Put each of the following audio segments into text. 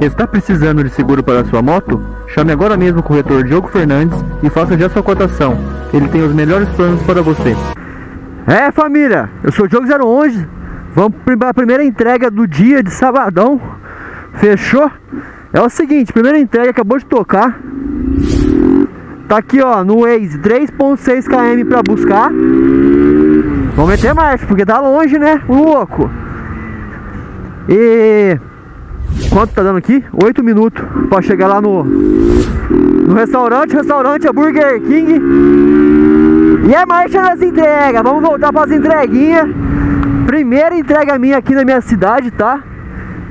Está precisando de seguro para sua moto? Chame agora mesmo o corretor Diogo Fernandes e faça já sua cotação. Ele tem os melhores planos para você. É família, eu sou o Diogo 011 Vamos para a primeira entrega do dia de sabadão Fechou? É o seguinte, primeira entrega acabou de tocar Tá aqui ó, no Waze 3.6 km para buscar Vamos meter marcha, porque tá longe né, louco E Quanto tá dando aqui? 8 minutos para chegar lá no, no restaurante. Restaurante é Burger King. E é marcha nas entregas. Vamos voltar para as entreguinhas. Primeira entrega minha aqui na minha cidade, tá?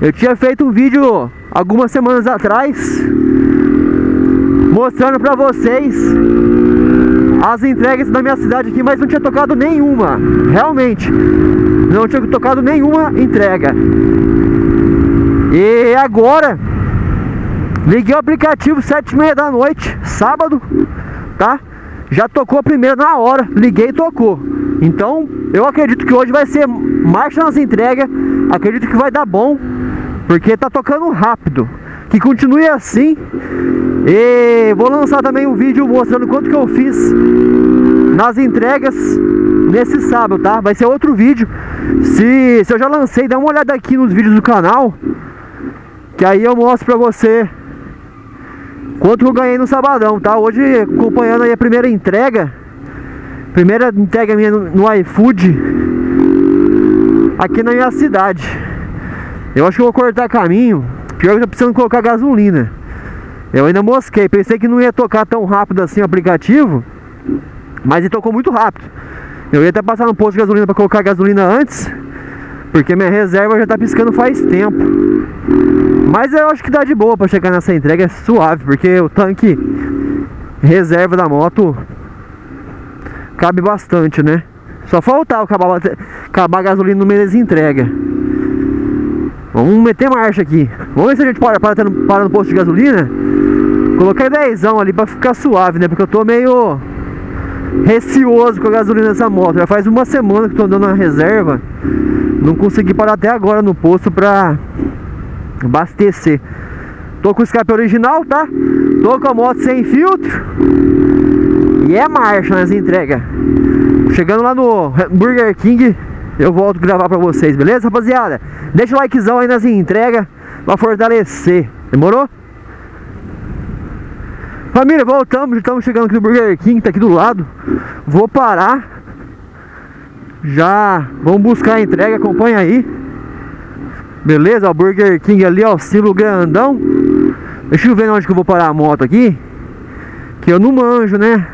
Eu tinha feito um vídeo algumas semanas atrás mostrando para vocês as entregas da minha cidade aqui, mas não tinha tocado nenhuma. Realmente, não tinha tocado nenhuma entrega. E agora Liguei o aplicativo sete e meia da noite Sábado Tá? Já tocou a primeira na hora Liguei e tocou. Então eu acredito que hoje vai ser Marcha nas entregas Acredito que vai dar bom Porque tá tocando rápido. Que continue assim. E vou lançar também um vídeo mostrando quanto que eu fiz Nas entregas Nesse sábado, tá? Vai ser outro vídeo. Se, se eu já lancei, dá uma olhada aqui nos vídeos do canal que aí eu mostro pra você Quanto eu ganhei no sabadão, tá? Hoje acompanhando aí a primeira entrega Primeira entrega minha no, no iFood Aqui na minha cidade. Eu acho que eu vou cortar caminho Pior que tô precisando colocar gasolina. Eu ainda mosquei Pensei que não ia tocar tão rápido assim o aplicativo Mas ele tocou muito rápido. Eu ia até passar no posto de gasolina pra colocar gasolina antes porque minha reserva já tá piscando faz tempo Mas eu acho que dá de boa pra chegar nessa entrega é suave Porque o tanque reserva da moto Cabe bastante, né? Só faltar acabar, acabar a gasolina no meio das entregas. Vamos meter marcha aqui. Vamos ver se a gente para, para, para no posto de gasolina. Coloquei 10 ali pra ficar suave, né? Porque eu tô meio receoso com a gasolina dessa moto. Já faz uma semana que tô andando na reserva. Não consegui parar até agora no posto pra abastecer. Tô com o escape original, tá? Tô com a moto sem filtro. E é marcha nas entregas. Chegando lá no Burger King Eu volto gravar pra vocês, beleza rapaziada? Deixa o likezão aí nas entregas Pra fortalecer, demorou? Família, voltamos, estamos chegando aqui no Burger King, tá aqui do lado. Vou parar. Já vamos buscar a entrega, acompanha aí Beleza, o Burger King ali, ó, silo grandão. Deixa eu ver onde que eu vou parar a moto aqui. Que eu não manjo, né?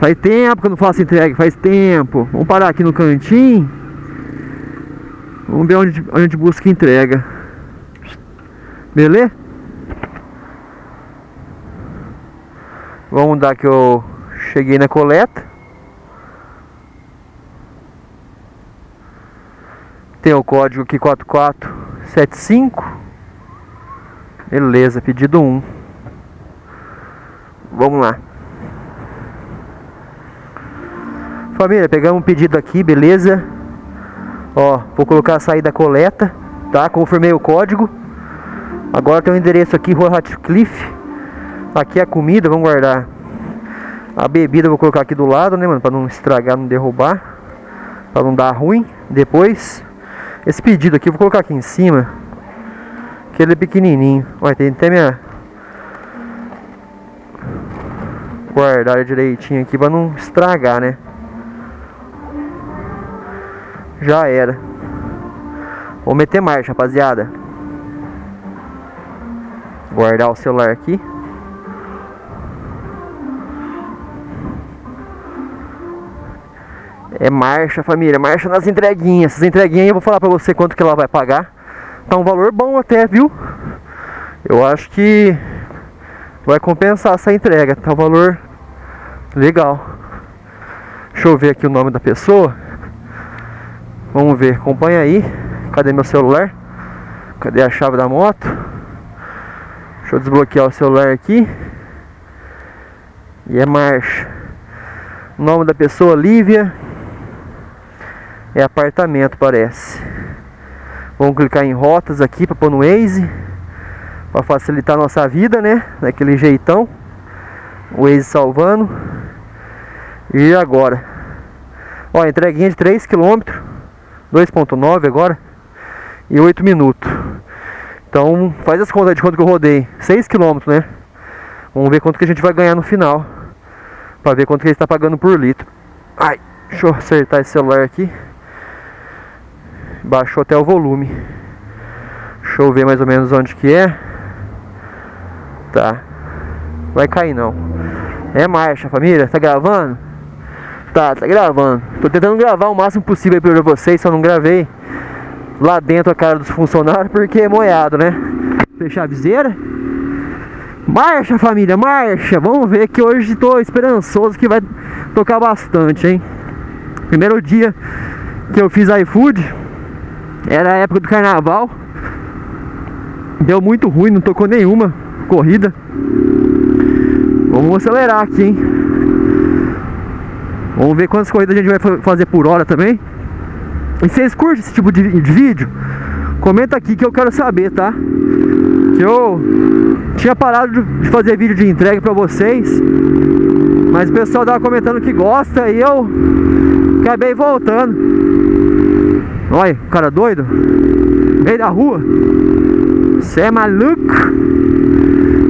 Faz tempo que eu não faço entrega, faz tempo. Vamos parar aqui no cantinho. Vamos ver onde, onde a gente busca entrega. Beleza? Vamos dar que eu cheguei na coleta Tem o código aqui 4475. Beleza, pedido 1. Vamos lá. Família, pegamos um pedido aqui, beleza? Ó, vou colocar a saída coleta, tá? Confirmei o código. Agora tem o um endereço aqui, Rua Ratcliffe. Aqui é a comida, vamos guardar. A bebida vou colocar aqui do lado, né, mano? Pra não estragar, não derrubar. Pra não dar ruim. Depois esse pedido aqui, vou colocar aqui em cima. Que ele é pequenininho. Olha, tem até minha... Guardar direitinho aqui pra não estragar, né? Já era. Vou meter marcha, rapaziada. Guardar o celular aqui. É marcha, família, marcha nas entreguinhas. Essas entreguinhas eu vou falar pra você quanto que ela vai pagar. Tá um valor bom até, viu? Eu acho que vai compensar essa entrega. Tá um valor legal. Deixa eu ver aqui o nome da pessoa. Vamos ver, acompanha aí. Cadê meu celular? Cadê a chave da moto? Deixa eu desbloquear o celular aqui. E é marcha. O nome da pessoa, Lívia. É apartamento, parece. Vamos clicar em rotas aqui para pôr no Waze. Pra facilitar a nossa vida, né? Daquele jeitão. O Waze salvando. E agora? Ó, entreguinha de 3 km. 2.9 agora. E 8 minutos. Então, faz as contas de quanto que eu rodei. 6 km, né? Vamos ver quanto que a gente vai ganhar no final. Pra ver quanto que ele está pagando por litro. Ai, deixa eu acertar esse celular aqui. Baixou até o volume. Deixa eu ver mais ou menos onde que é. Tá. Vai cair não. É marcha, família. Tá gravando? Tá, tá gravando. Tô tentando gravar o máximo possível aí pra vocês, só não gravei lá dentro a cara dos funcionários porque é moiado, né? Fechar a viseira. Marcha, família, marcha! Vamos ver que hoje estou esperançoso que vai tocar bastante, hein? Primeiro dia que eu fiz iFood era a época do carnaval. Deu muito ruim, não tocou nenhuma corrida. Vamos acelerar aqui, hein? Vamos ver quantas corridas a gente vai fazer por hora também. E vocês curtem esse tipo de, de vídeo? Comenta aqui que eu quero saber, tá? Que eu tinha parado de fazer vídeo de entrega pra vocês Mas o pessoal tava comentando que gosta E eu acabei voltando Olha, cara doido Meio da rua Você é maluco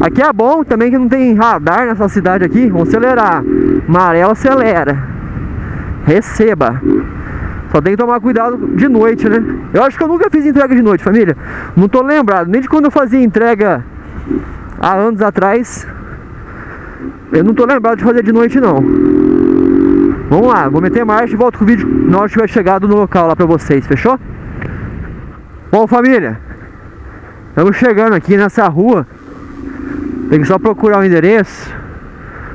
Aqui é bom também que não tem radar nessa cidade aqui Vamos acelerar Amarelo acelera Receba só tem que tomar cuidado de noite, né? Eu acho que eu nunca fiz entrega de noite, família. Não tô lembrado, nem de quando eu fazia entrega há anos atrás. Eu não tô lembrado de fazer de noite, não. Vamos lá, vou meter marcha e volto com o vídeo na hora que tiver chegado no local lá pra vocês, fechou? Bom, família, estamos chegando aqui nessa rua. Tem que só procurar o endereço.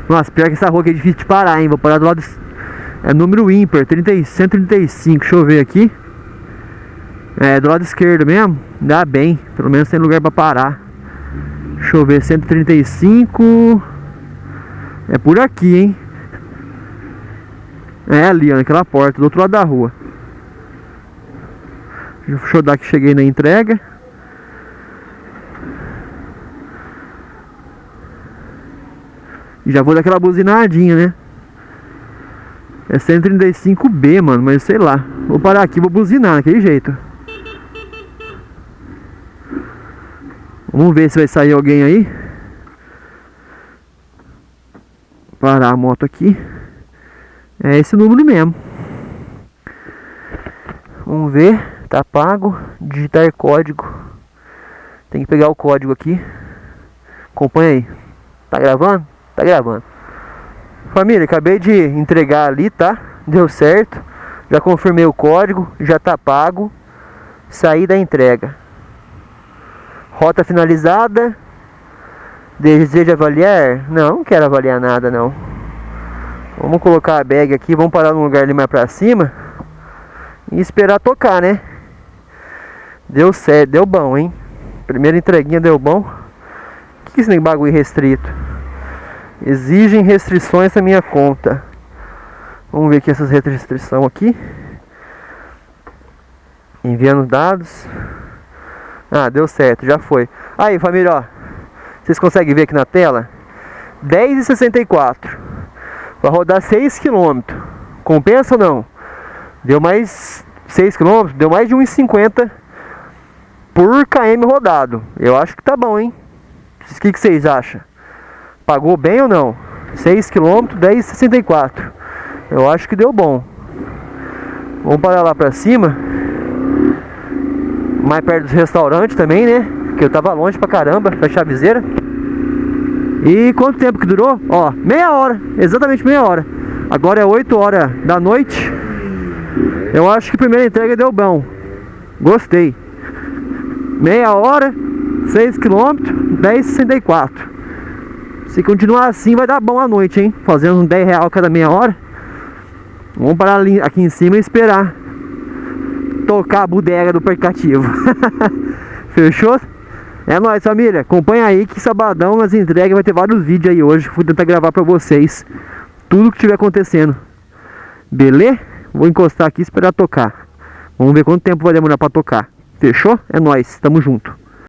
Nossa, pior que essa rua aqui é difícil de parar, hein? Vou parar do lado é número ímpar, 30, 135. Deixa eu ver aqui. É do lado esquerdo mesmo. Dá bem. Pelo menos tem lugar pra parar. Deixa eu ver, 135. É por aqui, hein? É ali, ó, naquela porta, do outro lado da rua. Deixa eu dar que cheguei na entrega. E já vou dar aquela buzinadinha, né? É 135B, mano, mas sei lá. Vou parar aqui, vou buzinar daquele jeito. Vamos ver se vai sair alguém aí. Parar a moto aqui. É esse número mesmo. Vamos ver. Tá pago. Digitar código. Tem que pegar o código aqui. Acompanha aí. Tá gravando? Tá gravando. Família, acabei de entregar ali, tá? Deu certo. Já confirmei o código, já tá pago. Saí da entrega. Rota finalizada. Deseja avaliar? Não, não quero avaliar nada não. Vamos colocar a bag aqui, vamos parar num lugar ali mais pra cima. E esperar tocar, né? Deu certo, deu bom, hein? Primeira entreguinha deu bom. O que é esse bagulho restrito? Exigem restrições na minha conta. Vamos ver aqui essas restrições aqui. Enviando dados. Ah, deu certo, já foi. Aí, família, ó. Vocês conseguem ver aqui na tela? 10,64. Vai rodar 6 km. Compensa ou não? Deu mais 6 km, deu mais de 1,50 por km rodado. Eu acho que tá bom, hein? O que, que vocês acham? Pagou bem ou não? 6 km, 10,64. Eu acho que deu bom. Vamos parar lá pra cima. Mais perto dos restaurantes também, né? Que eu tava longe pra caramba, pra chaviseira. E quanto tempo que durou? Ó, meia hora, exatamente meia hora. Agora é 8 horas da noite. Eu acho que a primeira entrega deu bom. Gostei. Meia hora, 6 km, 10,64. Se continuar assim vai dar bom a noite, hein? Fazendo uns 10 real cada meia hora. Vamos parar aqui em cima e esperar tocar a bodega do aplicativo. Fechou? É nóis, família. Acompanha aí que sabadão nas entregas vai ter vários vídeos aí hoje. Vou tentar gravar pra vocês tudo que estiver acontecendo. Beleza? Vou encostar aqui e esperar tocar. Vamos ver quanto tempo vai demorar pra tocar. Fechou? É nóis. Tamo junto.